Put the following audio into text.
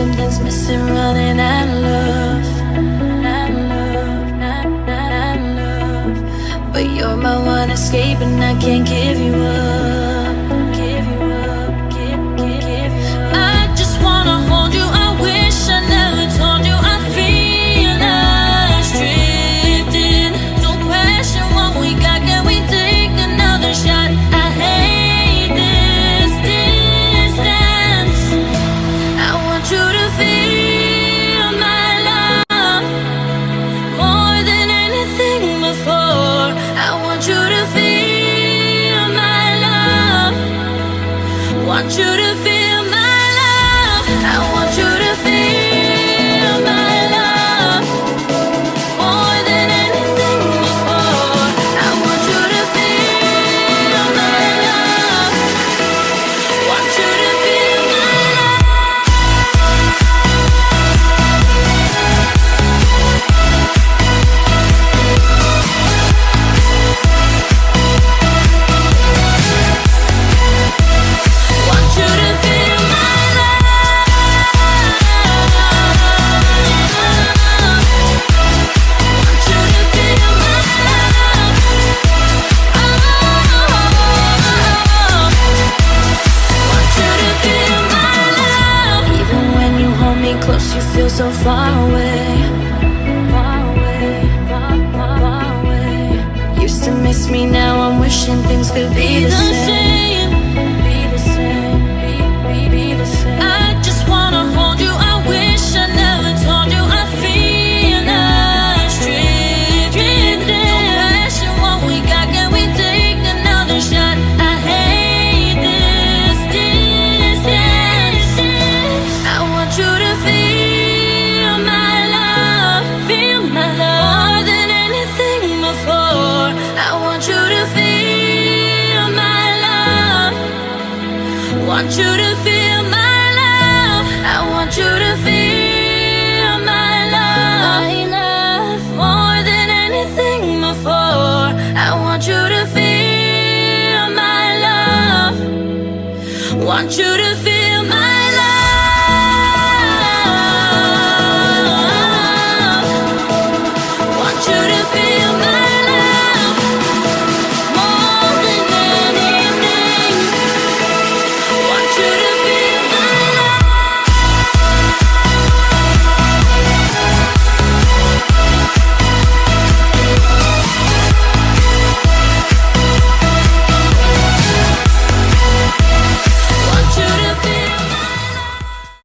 Something's missing, running out of love. Not love, love. But you're my one escape, and I can't give you up. should have so far away Used to miss me, now I'm wishing things could be the same. want you to feel my love. I want you to feel my love. My love more than anything before. I want you to feel my love. Want you to feel.